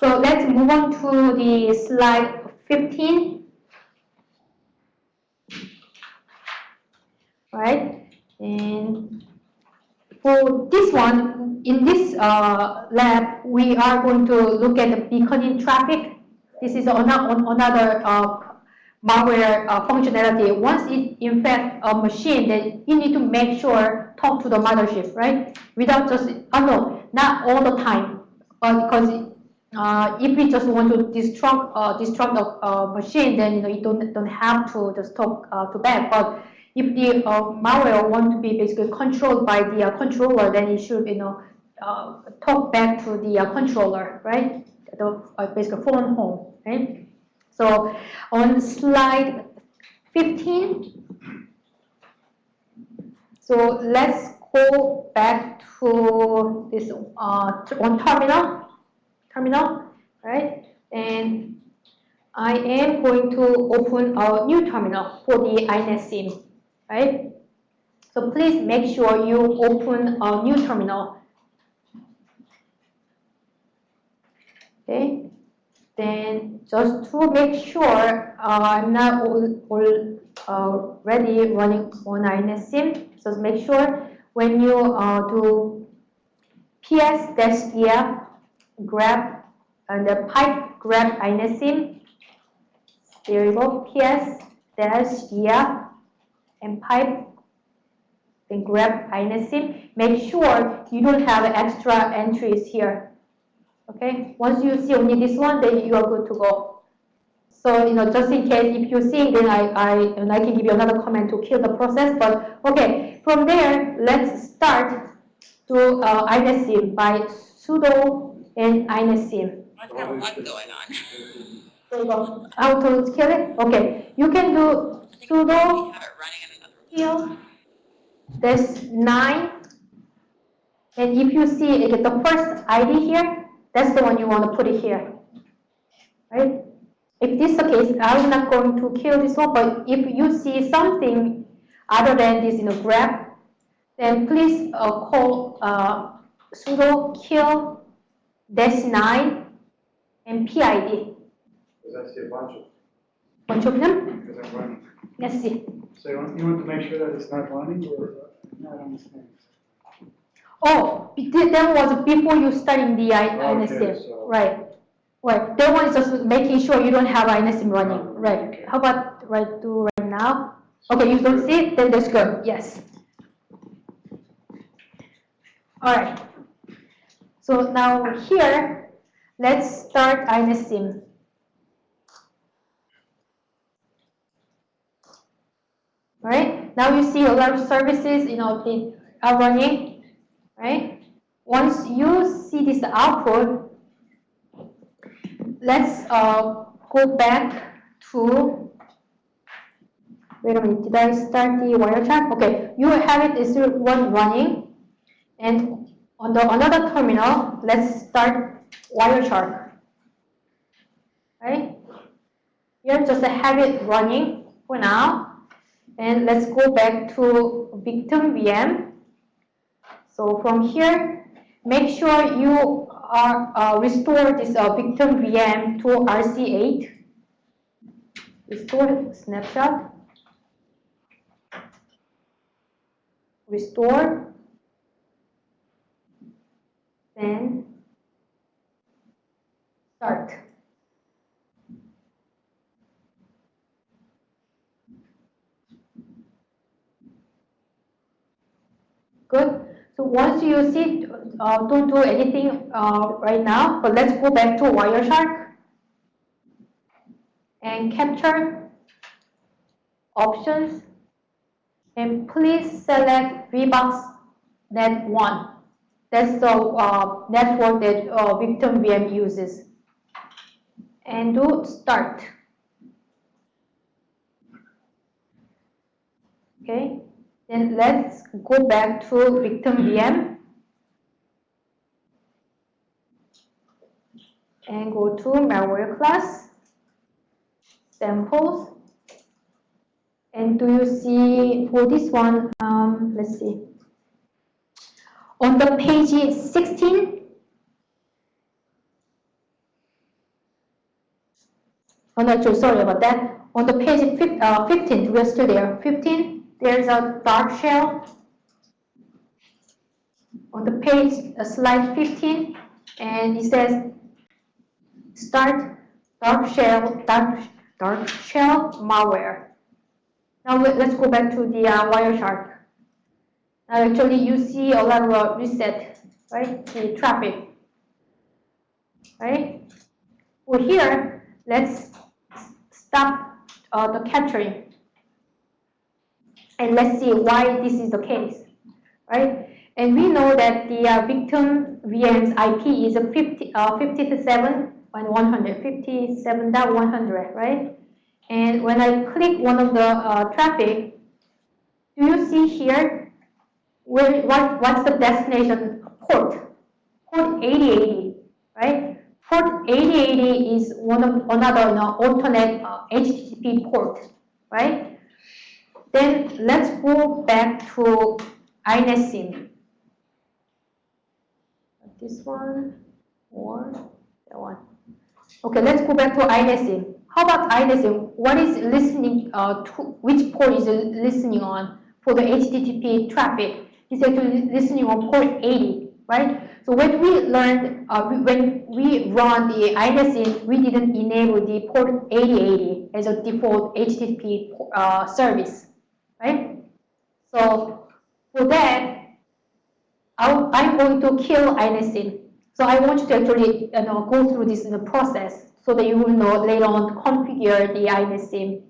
So let's move on to the slide 15. Right, and for this one, in this uh, lab, we are going to look at the beaconing traffic. This is another, another uh, malware uh, functionality. Once it infects a machine, then you need to make sure talk to the mothership, right? Without just, oh no, not all the time, uh, because uh, if we just want to destruct uh, destruct the uh, machine, then you know you don't don't have to just talk uh, to that. But if the uh, malware want to be basically controlled by the uh, controller, then it should you know talk back to the controller, right? The basically phone home, right? So on slide 15, so let's go back to this on terminal terminal, right? And I am going to open a new terminal for the INET SIM, right? So please make sure you open a new terminal. Okay, then just to make sure uh, I'm not all, all uh, ready running on INET SIM, just make sure when you uh, do ps-ef grep and the pipe. There you go, ps dash yeah and pipe then grep inetsim. Make sure you don't have extra entries here. Okay, once you see only this one, then you are good to go. So, you know, just in case if you see, then I, I, and I can give you another comment to kill the process. But okay, from there, let's start to uh, by sudo and inetsim. I have a lot going on. There you go. Auto kill it? Okay. You can do sudo kill There's nine. And if you see it, the first ID here, that's the one you want to put it here. Right? If this is the case, I'm not going to kill this one, but if you see something other than this, you know, grep, then please uh, call uh, sudo kill dash 9 and PID. Because I see a bunch of, Bunch of them? because I'm running. Let's see. So you want, you want to make sure that it's not running or not understand? Oh, be- that was before you studying the I- Okay, INSIM. so- Right. Right. That one is just making sure you don't have INSIM running. Oh, Right. okay. How about right do right now? Okay, you don't see it? Then that's good. Yes. All right. So now here, let's start INSIM. Right. Now you see a lot of services, you know, they are running, right? Once you see this output, let's uh, go back to, wait a minute, did I start the Wireshark? Okay, you have it is one running, and on the another terminal, let's start Wireshark, right? Here, just have it running for now. And let's go back to victim VM. So from here, make sure you are uh, restore this uh, victim VM to RC8. Restore snapshot. Restore. Then start. Good. So once you see, uh, don't do anything uh, right now, but let's go back to Wireshark and capture options and please select VBox Net 1. That's the uh, network that uh, Victim VM uses. And do start. Okay. Then let's go back to victim VM and go to malware class, samples. And do you see for this one, um, let's see. On the page 16, oh no, sorry about that. On the page fif- uh, 15, we're still there. 15, there's a dark shell. On the page, uh, slide 15, and it says start dark shell, dark, dark shell malware. Now let- let's go back to the uh, Wireshark. Now actually you see a lot of reset, right? The traffic, right? Well here, let's stop uh, the capturing. And let's see why this is the case, right? And we know that the uh, victim VM's IP is a 50, uh, 57 and 100, 57.100, right? And when I click one of the uh, traffic, do you see here where what what's the destination port? Port 8080, right? Port 8080 is one of another uh, alternate uh, HTTP port, right? Then let's go back to INETSIM. This one or that one. Okay, let's go back to INETSIM. How about INETSIM? What is listening uh, to, which port is listening on for the HTTP traffic? It's actually listening on port 80, right? So when we learned, uh, when we run the INETSIM, we didn't enable the port 8080 as a default HTTP uh, service, right? So for that, I- I'm going to kill INETSIM. So I want you to actually you know, go through this in the process so that you will know later on configure the INETSIM.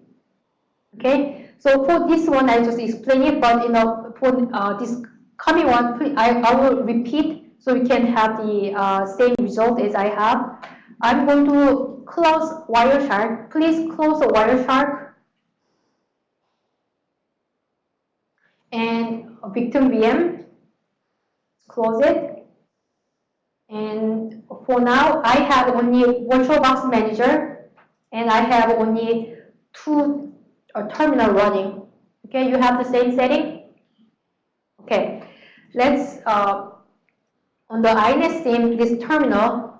Okay, so for this one, I just explain it, but you know, for uh, this coming one, I, I will repeat so we can have the uh, same result as I have. I'm going to close Wireshark. Please close the Wireshark and victim VM. Close it. And for now, I have only VirtualBox Manager, and I have only two uh, terminal running. Okay, you have the same setting? Okay, let's, uh, on the INETSIM, this terminal,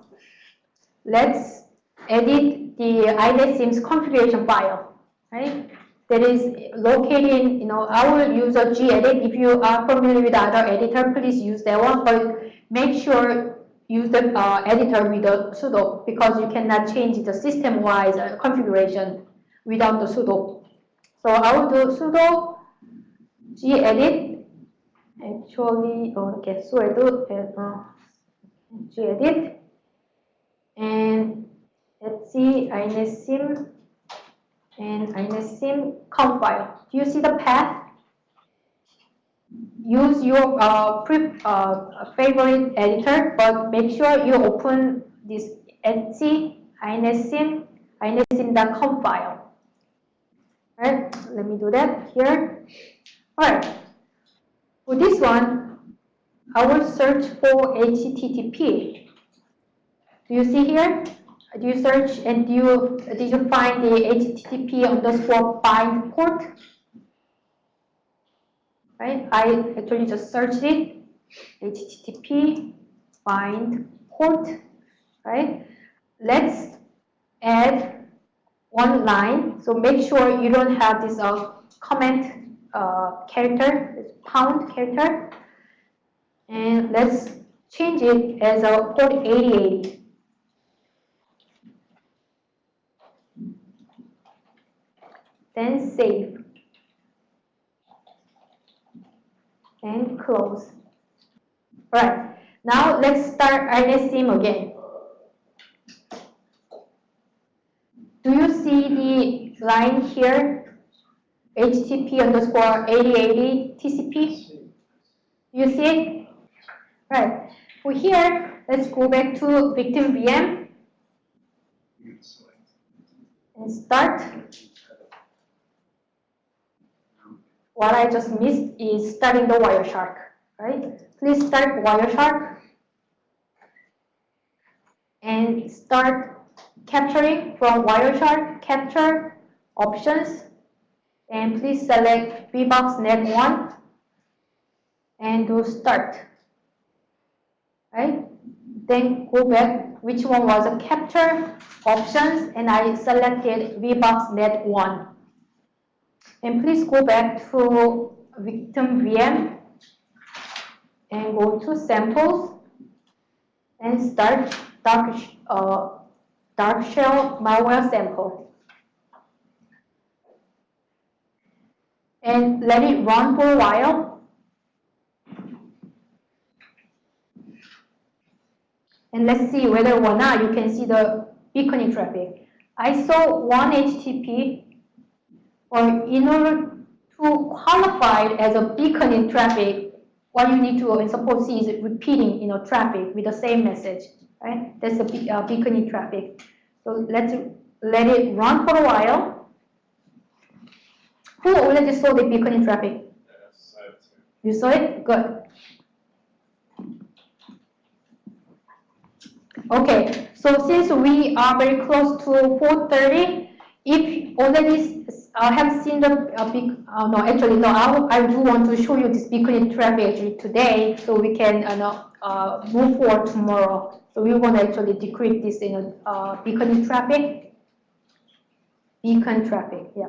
let's edit the INETSIM's configuration file, right? That is located, you know, I will use a gedit. If you are familiar with other editor, please use that one, but make sure use the uh, editor with the sudo because you cannot change the system-wise uh, configuration without the sudo. So I will do sudo gedit. Actually, oh, okay, sudo uh, gedit, and let's see inetsim and inetsim count file. Do you see the path? use your uh, pre, uh, favorite editor, but make sure you open this etsy inetsim inetsim.conf file. Alright, let me do that here. Alright, for this one, I will search for HTTP. Do you see here? Do you search and do you did you find the HTTP underscore bind port? right? I actually just searched it, HTTP bind port, right? Let's add one line. So make sure you don't have this uh, comment uh, character, this pound character. And let's change it as a port 8080. Then save. and close. Right, now let's start INETSIM again. Do you see the line here? HTTP underscore 8080 TCP? You see it? Right, for here, let's go back to victim VM and start. what I just missed is starting the Wireshark, right? Please start Wireshark and start capturing from Wireshark capture options and please select VBox Net 1 and do start, right? then go back, which one was a capture options, and I selected VBox Net 1. And please go back to victim VM and go to samples and start dark, uh, dark shell malware sample. And let it run for a while. And let's see whether or not you can see the beaconing traffic. I saw one HTTP, or in order to qualify as a beaconing traffic, what you need to suppose see is repeating, you know, traffic with the same message, right? That's be uh, beaconing traffic. So let's let it run for a while. Who already saw the beaconing traffic? Yes. You saw it? Good. Okay, so since we are very close to 4:30, if already uh, have seen the uh, big, uh, no, actually, no, I, I do want to show you this beacon traffic today, so we can, uh, uh, move forward tomorrow. So we want to actually decrypt this, you know, uh, beacon traffic. Beacon traffic, yeah.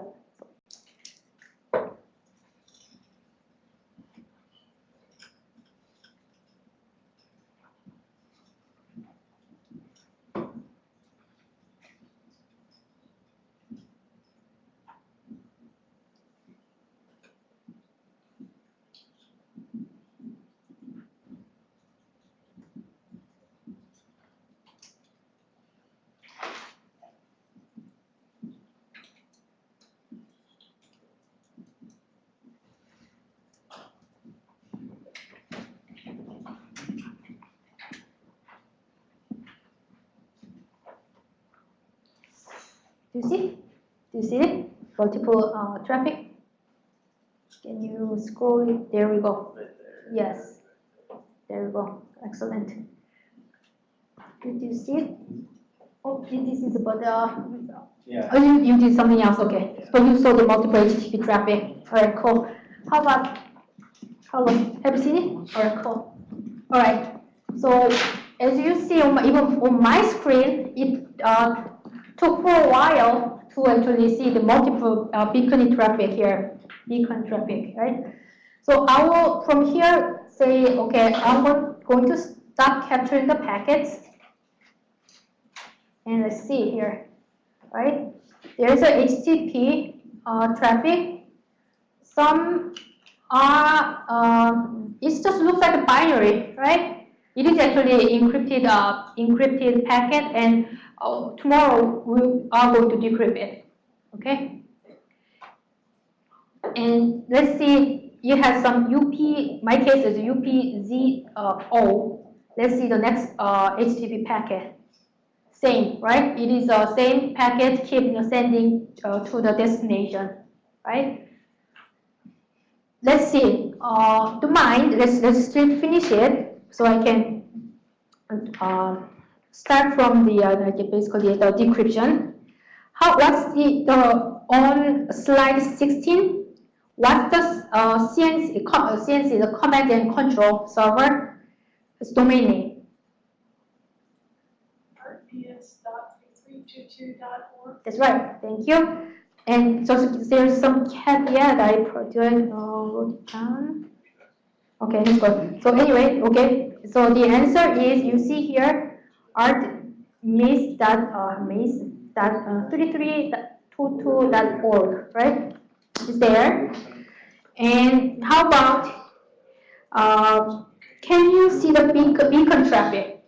Do you see? Do you see it? Multiple uh, traffic? Can you scroll it? There we go. Yes. There we go. Excellent. Did you see it? Oh, this is about the, Yeah. oh, you, you did something else, okay. So you saw the multiple HTTP traffic. All right, cool. How about, hello, have you seen it? All right, cool. All right, so as you see, on my, even on my screen, it uh, took for a while to actually see the multiple uh, beacon traffic here, beacon traffic, right? So I will, from here, say, okay, I'm going to stop capturing the packets. And let's see here, right? There's a HTTP uh, traffic. Some are, um, it just looks like a binary, right? It is actually encrypted, uh, encrypted packet, and uh, tomorrow we are going to decrypt it, okay? And let's see, you have some UP, my case is UPZO. Let's see the next uh, HTTP packet. Same, right? It is the same packet keep sending uh, to the destination, right? Let's see, uh, to mind, let's, let's finish it so I can uh, start from the uh, basically the decryption. How, what's the, the on slide 16? What's the uh, CNC, uh, CNC, the command and control server? It's domain name. rps.322.org. That's right, thank you. And so there's some caveat I I uh, wrote it down? Okay, good. So anyway, okay, so the answer is, you see here, art miss dot, uh, miss dot, uh, 3322.org, right? Is there. And how about, uh, can you see the beacon, beacon traffic?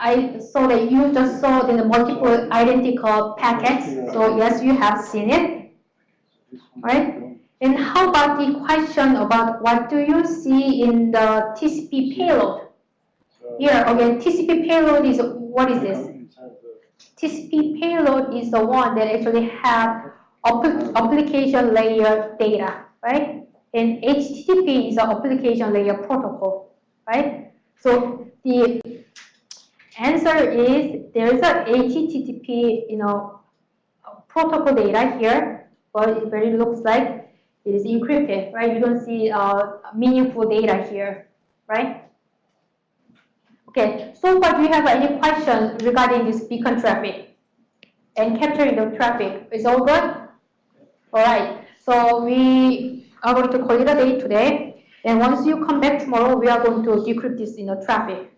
I saw that you just saw the multiple identical packets, so yes, you have seen it, right? And how about the question about what do you see in the TCP payload? Here, again, TCP payload is, what is this? TCP payload is the one that actually have application layer data, right? And HTTP is an application layer protocol, right? So the answer is there is a HTTP, you know, protocol data here, but it very looks like it is encrypted, right? You don't see uh, meaningful data here, right? Okay, so far, do you have any questions regarding this beacon traffic? And capturing the traffic, is all good? All right, so we are going to call it a day today. And once you come back tomorrow, we are going to decrypt this in the traffic.